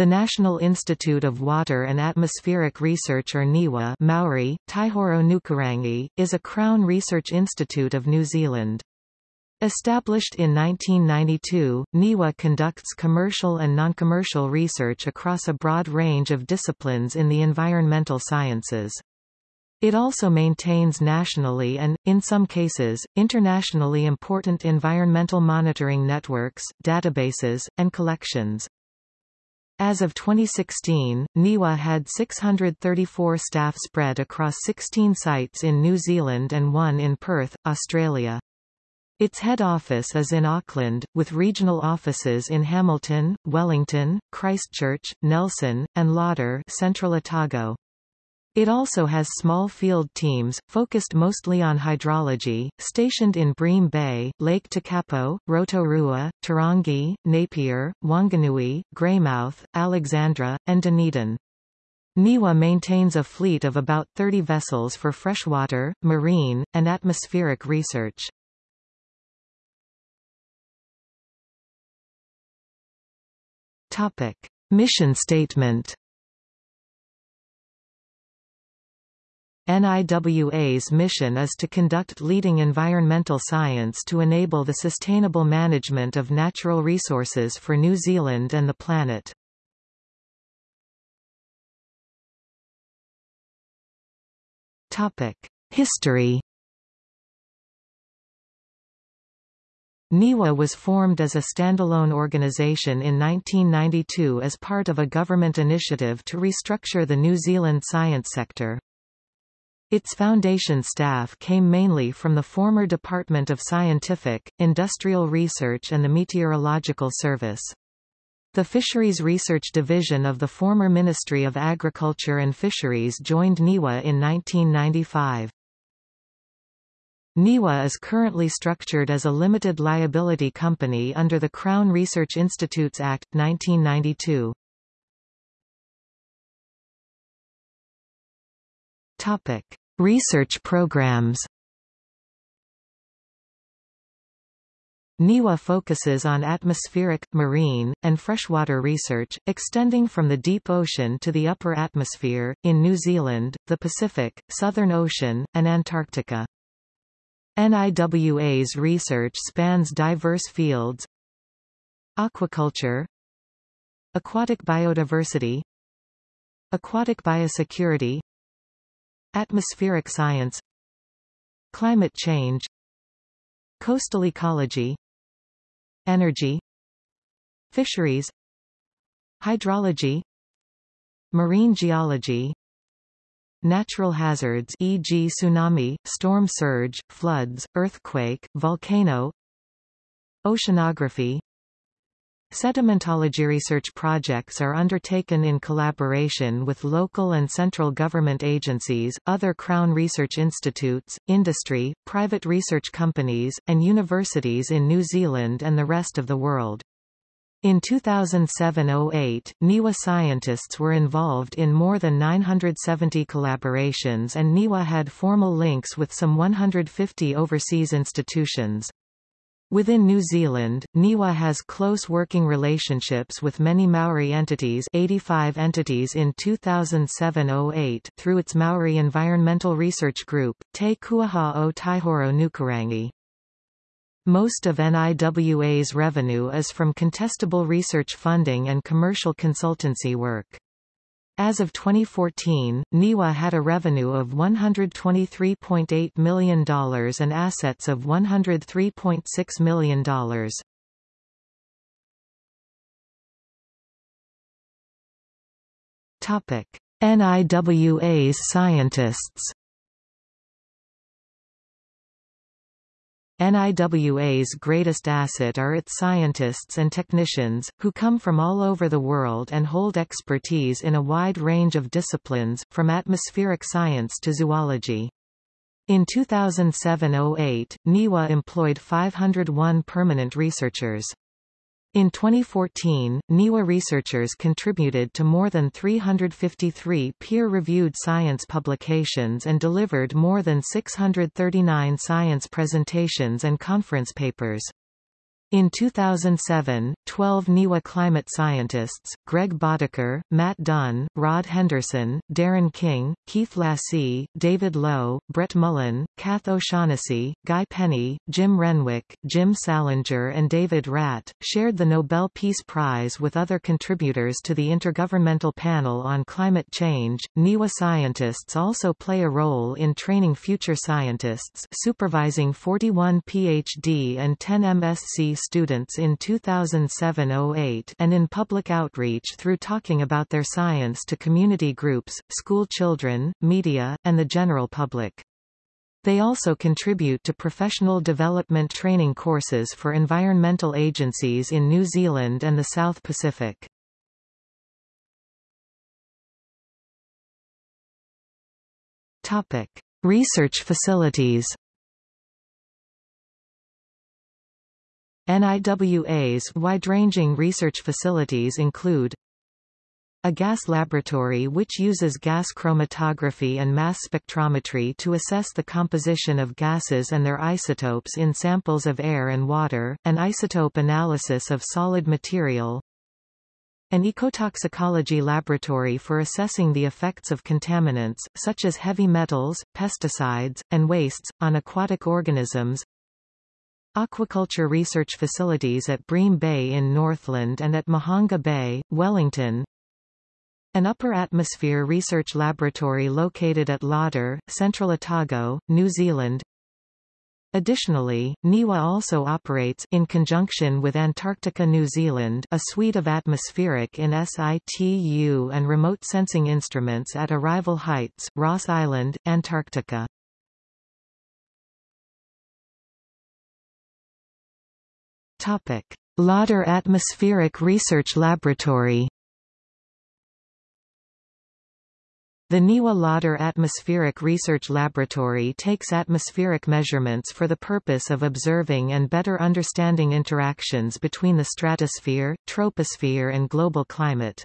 The National Institute of Water and Atmospheric Research or NIWA Maori, Taihoro Nukurangi, is a Crown Research Institute of New Zealand. Established in 1992, NIWA conducts commercial and non-commercial research across a broad range of disciplines in the environmental sciences. It also maintains nationally and, in some cases, internationally important environmental monitoring networks, databases, and collections. As of 2016, NIWA had 634 staff spread across 16 sites in New Zealand and one in Perth, Australia. Its head office is in Auckland, with regional offices in Hamilton, Wellington, Christchurch, Nelson, and Lauder Central Otago. It also has small field teams, focused mostly on hydrology, stationed in Bream Bay, Lake Tekapo, Rotorua, Turangi, Napier, Wanganui, Greymouth, Alexandra, and Dunedin. NIWA maintains a fleet of about 30 vessels for freshwater, marine, and atmospheric research. Topic. Mission statement NIWA's mission is to conduct leading environmental science to enable the sustainable management of natural resources for New Zealand and the planet. History NIWA was formed as a standalone organization in 1992 as part of a government initiative to restructure the New Zealand science sector. Its foundation staff came mainly from the former Department of Scientific, Industrial Research and the Meteorological Service. The Fisheries Research Division of the former Ministry of Agriculture and Fisheries joined NIWA in 1995. NIWA is currently structured as a limited liability company under the Crown Research Institutes Act, 1992. Topic. Research programs. NIWA focuses on atmospheric, marine, and freshwater research, extending from the deep ocean to the upper atmosphere, in New Zealand, the Pacific, Southern Ocean, and Antarctica. NIWA's research spans diverse fields. Aquaculture. Aquatic biodiversity. Aquatic biosecurity Atmospheric science. Climate change. Coastal ecology. Energy. Fisheries. Hydrology. Marine geology. Natural hazards e.g. tsunami, storm surge, floods, earthquake, volcano. Oceanography Sedimentology research projects are undertaken in collaboration with local and central government agencies, other Crown Research Institutes, industry, private research companies, and universities in New Zealand and the rest of the world. In 2007–08, NIWA scientists were involved in more than 970 collaborations and NIWA had formal links with some 150 overseas institutions. Within New Zealand, NIWA has close working relationships with many Maori entities 85 entities in 2007-08 through its Maori Environmental Research Group, Te Kūwaha o Taihoro Nukurangi. Most of NIWA's revenue is from contestable research funding and commercial consultancy work. As of 2014, NIWA had a revenue of $123.8 million and assets of $103.6 million. Topic: NIWA's scientists NIWA's greatest asset are its scientists and technicians, who come from all over the world and hold expertise in a wide range of disciplines, from atmospheric science to zoology. In 2007–08, NIWA employed 501 permanent researchers. In 2014, NIWA researchers contributed to more than 353 peer-reviewed science publications and delivered more than 639 science presentations and conference papers. In 2007, 12 NIWA climate scientists, Greg Bodeker, Matt Dunn, Rod Henderson, Darren King, Keith Lassey, David Lowe, Brett Mullan, Kath O'Shaughnessy, Guy Penny, Jim Renwick, Jim Salinger and David Wratt, shared the Nobel Peace Prize with other contributors to the Intergovernmental Panel on Climate Change. NIWA scientists also play a role in training future scientists supervising 41 PhD and 10 MSc students in 2007-08 and in public outreach through talking about their science to community groups, school children, media, and the general public. They also contribute to professional development training courses for environmental agencies in New Zealand and the South Pacific. Topic: Research facilities. NIWA's wide-ranging research facilities include a gas laboratory which uses gas chromatography and mass spectrometry to assess the composition of gases and their isotopes in samples of air and water, an isotope analysis of solid material, an ecotoxicology laboratory for assessing the effects of contaminants, such as heavy metals, pesticides, and wastes, on aquatic organisms, Aquaculture research facilities at Bream Bay in Northland and at Mahanga Bay, Wellington. An upper atmosphere research laboratory located at Lauder, Central Otago, New Zealand. Additionally, NIWA also operates in conjunction with Antarctica New Zealand a suite of atmospheric in situ and remote sensing instruments at Arrival Heights, Ross Island, Antarctica. Topic: Lauder Atmospheric Research Laboratory. The NIWA Lauder Atmospheric Research Laboratory takes atmospheric measurements for the purpose of observing and better understanding interactions between the stratosphere, troposphere and global climate.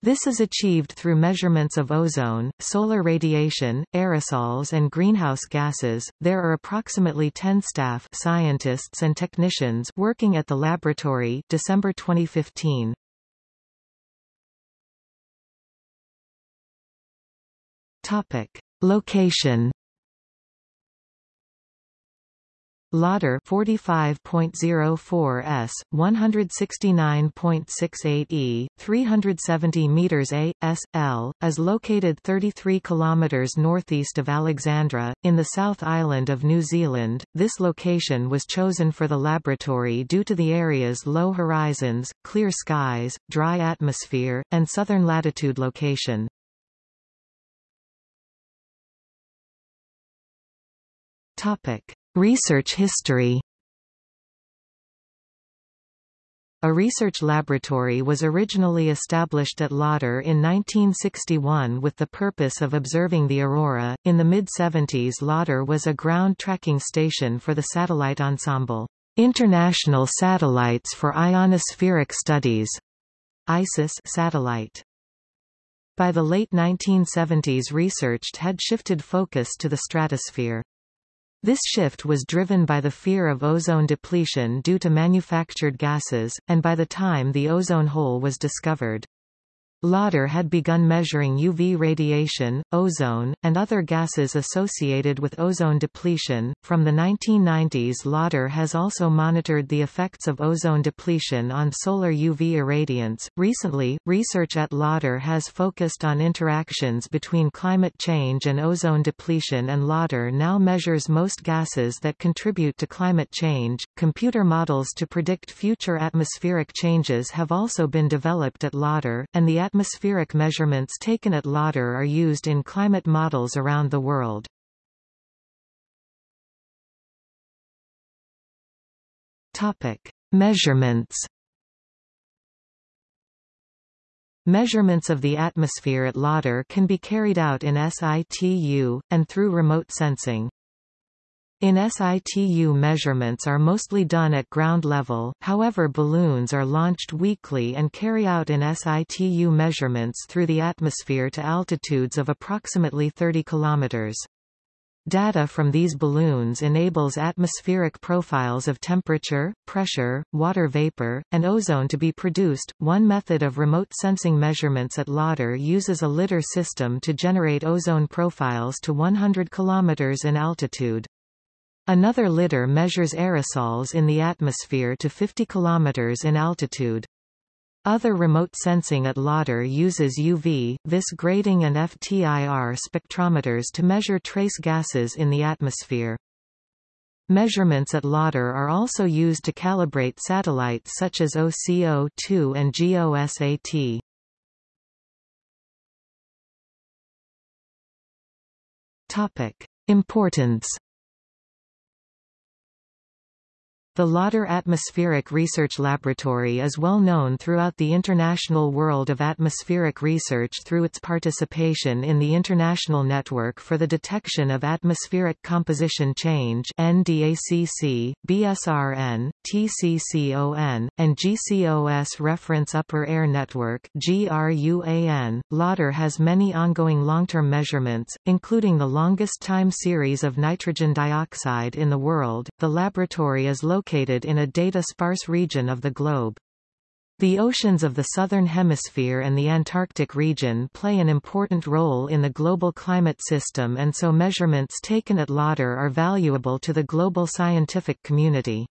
This is achieved through measurements of ozone, solar radiation, aerosols and greenhouse gases. There are approximately 10 staff scientists and technicians working at the laboratory December 2015. Topic: Location Lauder 45.04 s, 169.68 e, 370 meters a, s, l, is located 33 kilometers northeast of Alexandra, in the South Island of New Zealand. This location was chosen for the laboratory due to the area's low horizons, clear skies, dry atmosphere, and southern latitude location. Topic. Research history A research laboratory was originally established at Lauder in 1961 with the purpose of observing the aurora. In the mid-70s Lauder was a ground tracking station for the satellite ensemble, International Satellites for Ionospheric Studies, ISIS satellite. By the late 1970s research had shifted focus to the stratosphere. This shift was driven by the fear of ozone depletion due to manufactured gases, and by the time the ozone hole was discovered. Lauder had begun measuring UV radiation, ozone, and other gases associated with ozone depletion. From the 1990s, Lauder has also monitored the effects of ozone depletion on solar UV irradiance. Recently, research at Lauder has focused on interactions between climate change and ozone depletion, and Lauder now measures most gases that contribute to climate change. Computer models to predict future atmospheric changes have also been developed at Lauder, and the atmospheric measurements taken at Lauder are used in climate models around the world. Topic: Measurements. Measurements of the atmosphere at Lauder can be carried out in situ, and through remote sensing. In situ measurements are mostly done at ground level, however balloons are launched weekly and carry out in situ measurements through the atmosphere to altitudes of approximately 30 kilometers. Data from these balloons enables atmospheric profiles of temperature, pressure, water vapor, and ozone to be produced. One method of remote sensing measurements at Lauder uses a lidar system to generate ozone profiles to 100 km in altitude. Another lidar measures aerosols in the atmosphere to 50 km in altitude. Other remote sensing at Lauder uses UV, vis grating and FTIR spectrometers to measure trace gases in the atmosphere. Measurements at Lauder are also used to calibrate satellites such as OCO-2 and GOSAT. Topic. Importance The Lauder Atmospheric Research Laboratory is well known throughout the international world of atmospheric research through its participation in the International Network for the Detection of Atmospheric Composition Change NDACC, BSRN, TCCON, and GCOS Reference Upper Air Network GRUAN. Lauder has many ongoing long-term measurements, including the longest time series of nitrogen dioxide in the world. The laboratory is located located in a data-sparse region of the globe. The oceans of the Southern Hemisphere and the Antarctic region play an important role in the global climate system and so measurements taken at Lauder are valuable to the global scientific community.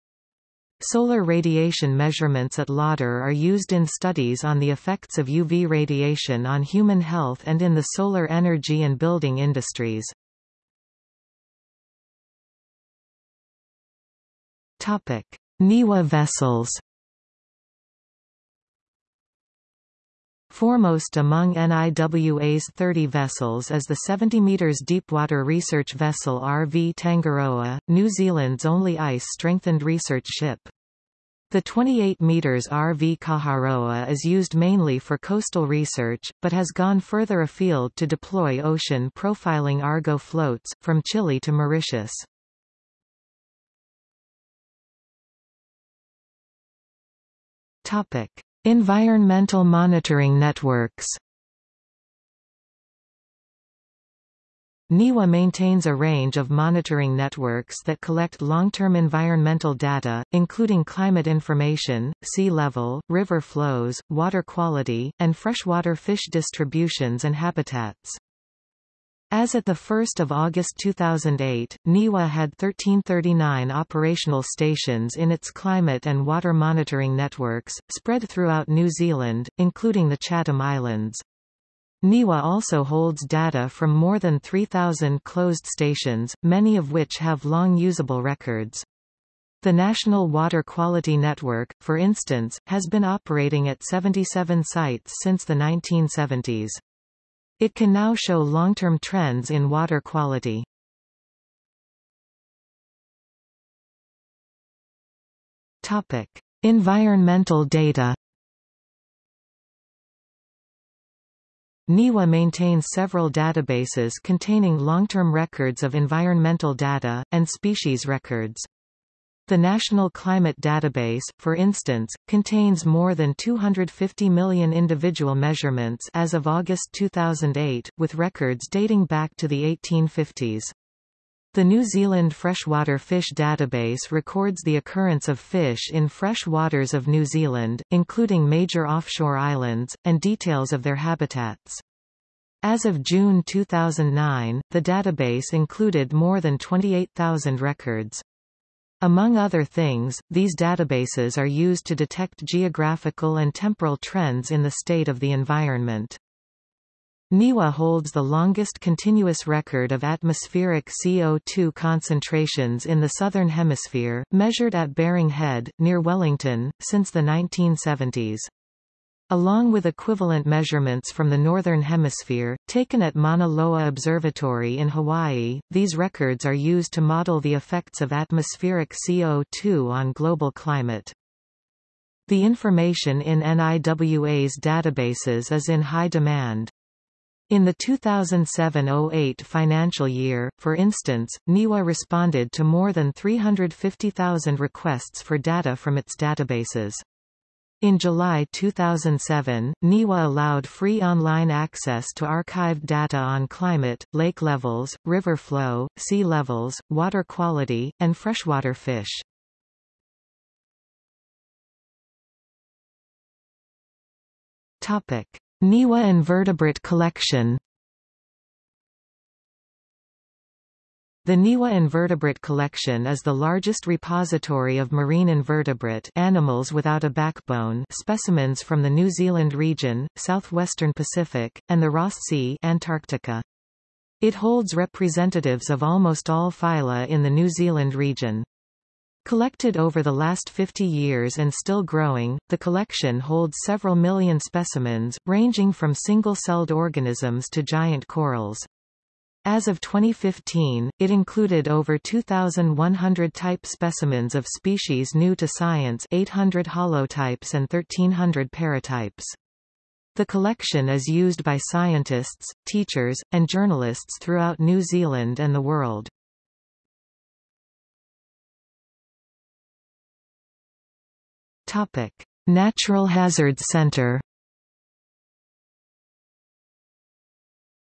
Solar radiation measurements at Lauder are used in studies on the effects of UV radiation on human health and in the solar energy and building industries. Topic: NIWA vessels. Foremost among NIWA's 30 vessels is the 70 metres deepwater research vessel RV Tangaroa, New Zealand's only ice-strengthened research ship. The 28 meters RV Kaharoa is used mainly for coastal research, but has gone further afield to deploy ocean profiling Argo floats, from Chile to Mauritius. Topic: Environmental monitoring networks. NIWA maintains a range of monitoring networks that collect long-term environmental data, including climate information, sea level, river flows, water quality, and freshwater fish distributions and habitats. As at 1 August 2008, NIWA had 1339 operational stations in its climate and water monitoring networks, spread throughout New Zealand, including the Chatham Islands. NIWA also holds data from more than 3,000 closed stations, many of which have long usable records. The National Water Quality Network, for instance, has been operating at 77 sites since the 1970s. It can now show long-term trends in water quality. Topic: Environmental data. NIWA maintains several databases containing long-term records of environmental data, and species records. The National Climate Database, for instance, contains more than 250 million individual measurements as of August 2008, with records dating back to the 1850s. The New Zealand Freshwater Fish Database records the occurrence of fish in fresh waters of New Zealand, including major offshore islands, and details of their habitats. As of June 2009, the database included more than 28,000 records. Among other things, these databases are used to detect geographical and temporal trends in the state of the environment. NIWA holds the longest continuous record of atmospheric CO2 concentrations in the Southern Hemisphere, measured at Baring Head, near Wellington, since the 1970s. Along with equivalent measurements from the Northern Hemisphere, taken at Mauna Loa Observatory in Hawaii, these records are used to model the effects of atmospheric CO2 on global climate. The information in NIWA's databases is in high demand. In the 2007–08 financial year, for instance, NIWA responded to more than 350,000 requests for data from its databases. In July 2007, NIWA allowed free online access to archived data on climate, lake levels, river flow, sea levels, water quality, and freshwater fish. NIWA Invertebrate Collection The NIWA Invertebrate Collection is the largest repository of marine invertebrate animals without a backbone specimens from the New Zealand region, southwestern Pacific, and the Ross Sea Antarctica. It holds representatives of almost all phyla in the New Zealand region. Collected over the last 50 years and still growing, the collection holds several million specimens, ranging from single-celled organisms to giant corals. As of 2015, it included over 2,100 type specimens of species new to science 800 holotypes and 1,300 paratypes. The collection is used by scientists, teachers, and journalists throughout New Zealand and the world. Natural Hazards Center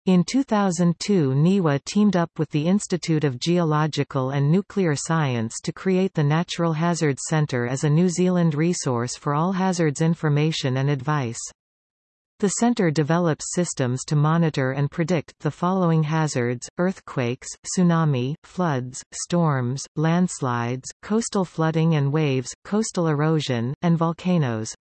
In 2002 NIWA teamed up with the Institute of Geological and Nuclear Science to create the Natural Hazards Centre as a New Zealand resource for all hazards information and advice. The center develops systems to monitor and predict the following hazards, earthquakes, tsunami, floods, storms, landslides, coastal flooding and waves, coastal erosion, and volcanoes.